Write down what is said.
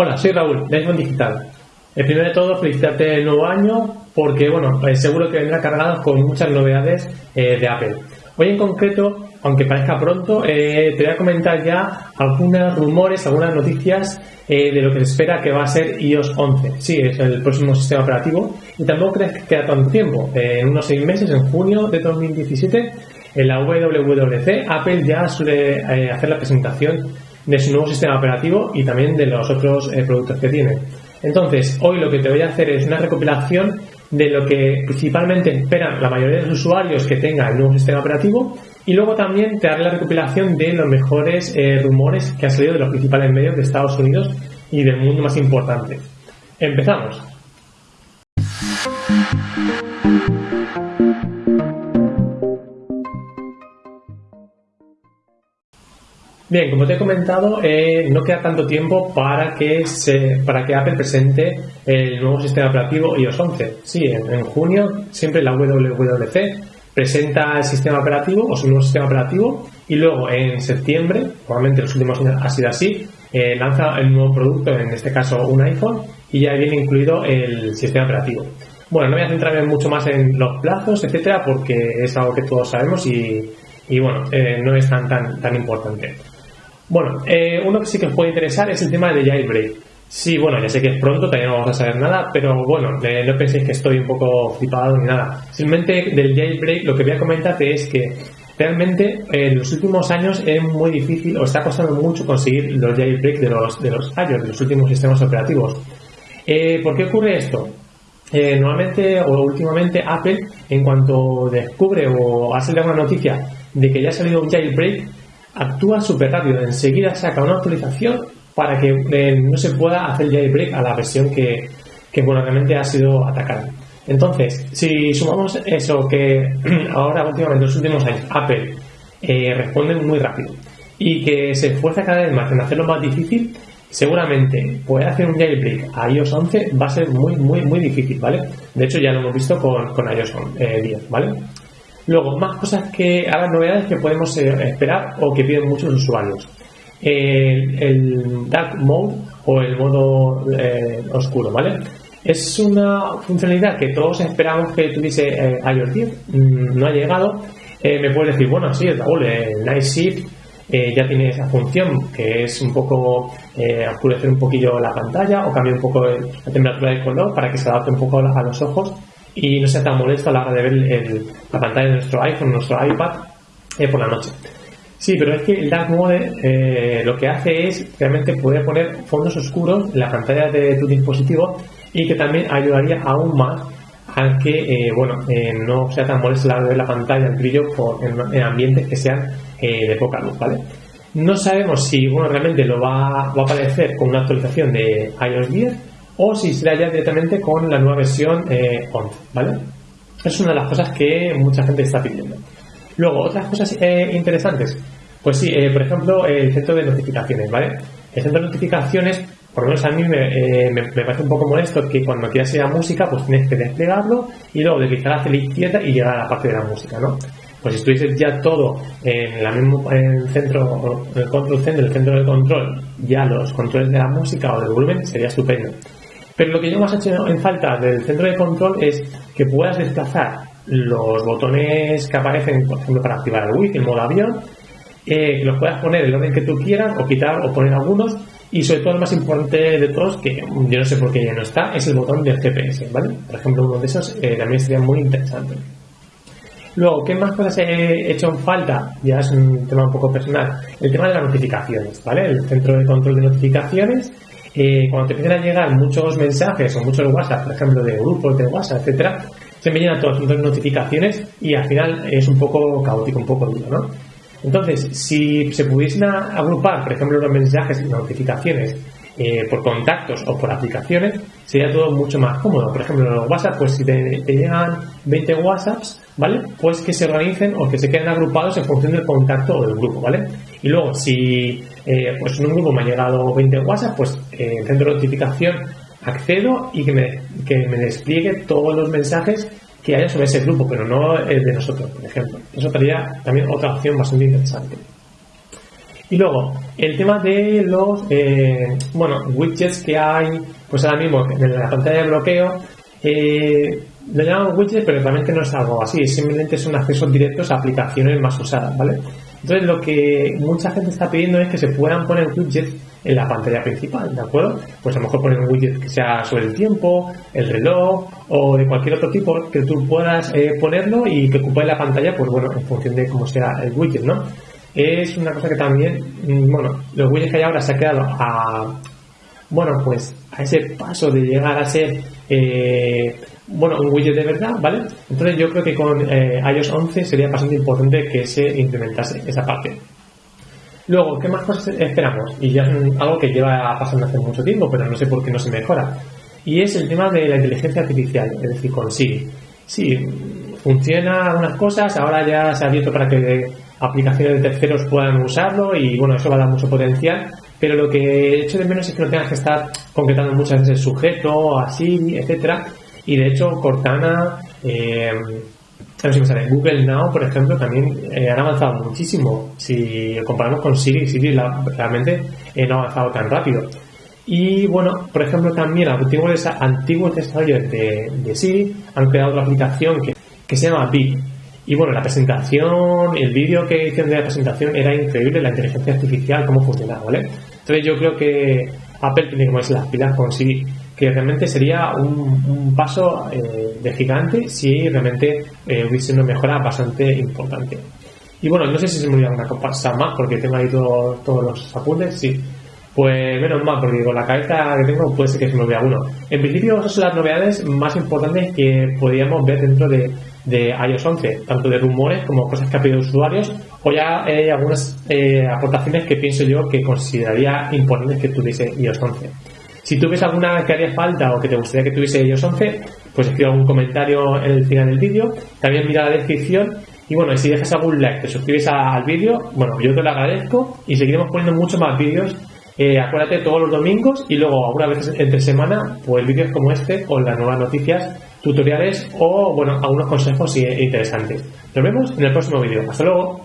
Hola, soy Raúl, de iPhone Digital. El primero de todo, felicitarte el nuevo año porque, bueno, eh, seguro que vendrá cargado con muchas novedades eh, de Apple. Hoy en concreto, aunque parezca pronto, eh, te voy a comentar ya algunos rumores, algunas noticias de lo que se espera que va a ser iOS 11. Sí, es el próximo sistema operativo y tampoco crees que queda tanto tiempo. en unos seis meses, en junio de 2017, en la WWDC, Apple ya suele hacer la presentación de su nuevo sistema operativo y también de los otros eh, productos que tiene. Entonces, hoy lo que te voy a hacer es una recopilación de lo que principalmente esperan la mayoría de los usuarios que tenga el nuevo sistema operativo y luego también te daré la recopilación de los mejores eh, rumores que han salido de los principales medios de Estados Unidos y del mundo más importante. Empezamos. Bien, como te he comentado, eh, no queda tanto tiempo para que, se, para que Apple presente el nuevo sistema operativo iOS 11. Sí, en, junio siempre la WWDC presenta el sistema operativo o su nuevo sistema operativo y luego en septiembre, probablemente los últimos años ha sido así, eh, lanza el nuevo producto, en este caso un iPhone, y ya viene incluido el sistema operativo. Bueno, no voy a centrarme mucho más en los plazos, etcétera, porque es algo que todos sabemos y, bueno, eh, no es tan, tan, tan importante. Bueno, eh, uno que sí que os puede interesar es el tema de jailbreak. Sí, bueno, ya sé que es pronto, todavía no vamos a saber nada, pero bueno, eh, no penséis que estoy un poco flipado ni nada. Simplemente del jailbreak lo que voy a comentarte es que realmente en los últimos años es muy difícil o está costando mucho conseguir los jailbreak de los, de los iOS, de los últimos sistemas operativos. Eh, ¿Por qué ocurre esto? normalmente o últimamente Apple, en cuanto descubre o hace alguna noticia de que ya ha salido un jailbreak, actúa súper rápido, enseguida saca una actualización para que eh, no se pueda hacer jailbreak a la versión que, que bueno, realmente ha sido atacada. Entonces, si sumamos eso que ahora últimamente en los últimos años Apple eh, responde muy rápido y que se esfuerza cada vez más en hacerlo más difícil, seguramente puede hacer un jailbreak a iOS 11 va a ser muy, muy, muy difícil, ¿vale? De hecho, ya lo hemos visto con, con iOS 10, eh, ¿vale? Luego, más cosas que, las novedades que podemos eh, esperar o que piden muchos usuarios. El, Dark Mode o el modo eh, oscuro, ¿vale? Es una funcionalidad que todos esperamos que tuviese eh, iOS 10, mm, no ha llegado. me puedes decir, bueno, sí, el Night Shift ya tiene esa función que es un poco oscurecer un poquillo la pantalla o cambiar un poco la temperatura del color para que se adapte un poco a los ojos y no sea tan molesto a la hora de ver la pantalla de nuestro iPhone, nuestro iPad eh, por la noche. Sí, pero es que el Dark Mode eh, lo que hace es realmente poder poner fondos oscuros en la pantalla de tu dispositivo y que también ayudaría aún más a que eh, bueno, no sea tan molesto a la hora de ver la pantalla, el brillo en, ambientes que sean de poca luz, ¿vale? No sabemos si bueno, realmente lo va, va a aparecer con una actualización de iOS 10 o si será ya directamente con la nueva versión 11, eh, ¿vale? Es una de las cosas que mucha gente está pidiendo. Luego, otras cosas eh, interesantes. Pues sí, eh, por ejemplo, el centro de notificaciones, ¿vale? El centro de notificaciones, por lo menos a mí me, parece un poco molesto que cuando quieras ir a música, pues tienes que desplegarlo y luego deslizar hacia la izquierda y llegar a la parte de la música, ¿no? Pues si estuviese ya todo en, la mismo, en el centro, en el centro de control, ya los controles de la música o del volumen, sería estupendo. Pero lo que yo más he hecho en falta del centro de control es que puedas desplazar los botones que aparecen, por ejemplo, para activar el wifi, el modo avión, eh, que los puedas poner el orden que tú quieras o quitar o poner algunos. Y sobre todo el más importante de todos, que yo no sé por qué ya no está, es el botón del GPS, ¿vale? Por ejemplo, uno de esos eh, también sería muy interesante. Luego, ¿qué más cosas he hecho en falta? Ya es un tema un poco personal. El tema de las notificaciones, ¿vale? El centro de control de notificaciones cuando te empiezan a llegar muchos mensajes o muchos WhatsApp, por ejemplo, de grupos de WhatsApp, etcétera, se me llenan todas las notificaciones y al final es un poco caótico, un poco duro, ¿no? Entonces, si se pudiesen agrupar, por ejemplo, los mensajes y notificaciones eh, por contactos o por aplicaciones, sería todo mucho más cómodo. Por ejemplo, los WhatsApp, pues si te, llegan 20 WhatsApps, ¿vale? Pues que se organicen o que se queden agrupados en función del contacto o del grupo, ¿vale? Y luego, si eh, pues en un grupo me ha llegado 20 WhatsApp, pues eh, en centro de notificación accedo y que me, que me despliegue todos los mensajes que haya sobre ese grupo, pero no el de nosotros, por ejemplo. Eso sería también otra opción bastante interesante. Y luego, el tema de los eh, bueno, widgets que hay, pues ahora mismo en la pantalla de bloqueo, eh, lo llamamos widgets, pero realmente no es algo así, simplemente son accesos directos a aplicaciones más usadas, ¿vale? Entonces lo que mucha gente está pidiendo es que se puedan poner widgets en la pantalla principal, ¿de acuerdo? Pues a lo mejor poner un widget que sea sobre el tiempo, el reloj o de cualquier otro tipo que tú puedas eh, ponerlo y que ocupe la pantalla, pues bueno, en función de cómo sea el widget, ¿no? Es una cosa que también, mm, bueno, los widgets que hay ahora se ha quedado a, bueno, pues a ese paso de llegar a ser eh, bueno, un widget de verdad, ¿vale? Entonces yo creo que con eh, iOS 11 sería bastante importante que se implementase esa parte. Luego, ¿qué más cosas esperamos? Y ya es algo que lleva pasando hace mucho tiempo, pero no sé por qué no se mejora. Y es el tema de la inteligencia artificial, es decir, con Siri. Sí, funciona algunas cosas, ahora ya se ha abierto para que aplicaciones de terceros puedan usarlo y bueno, eso va a dar mucho potencial, pero lo que echo de menos es que no tengas que estar concretando muchas veces el sujeto, así, etcétera, y de hecho, Cortana, eh, si me sale, Google Now, por ejemplo, también eh, han avanzado muchísimo. Si comparamos con Siri, Siri realmente eh, no ha avanzado tan rápido. Y bueno, por ejemplo, también antiguos, antiguos desarrolladores de, de Siri han creado otra aplicación que, que se llama Bip. Y bueno, la presentación, el vídeo que hicieron de la presentación era increíble, la inteligencia artificial, cómo funcionaba, ¿vale? Entonces yo creo que Apple tiene que ponerse las pilas con Siri que realmente sería un, paso eh, de gigante si realmente eh, hubiese una mejora bastante importante. Y bueno, no sé si se me olvida una cosa más porque tengo ahí todos los apuntes, sí. Pues menos mal, porque con la cabeza que tengo puede ser que se me olvide uno. En principio, esas son las novedades más importantes que podríamos ver dentro de, de iOS 11, tanto de rumores como cosas que ha pedido usuarios, o ya hay algunas eh, aportaciones que pienso yo que consideraría importantes que tuviese iOS 11. Si tú ves alguna que haría falta o que te gustaría que tuviese ellos 11, pues escribe un comentario en el final del vídeo. También mira la descripción. Y bueno, si dejas algún like, te suscribes al vídeo, bueno, yo te lo agradezco y seguiremos poniendo muchos más vídeos. Eh, acuérdate todos los domingos y luego algunas veces entre semana, pues vídeos como este o las nuevas noticias, tutoriales o, bueno, algunos consejos interesantes. Nos vemos en el próximo vídeo. Hasta luego.